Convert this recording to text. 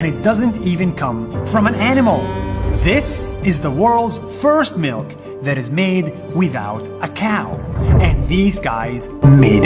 And it doesn't even come from an animal. This is the world's first milk that is made without a cow. And these guys made it.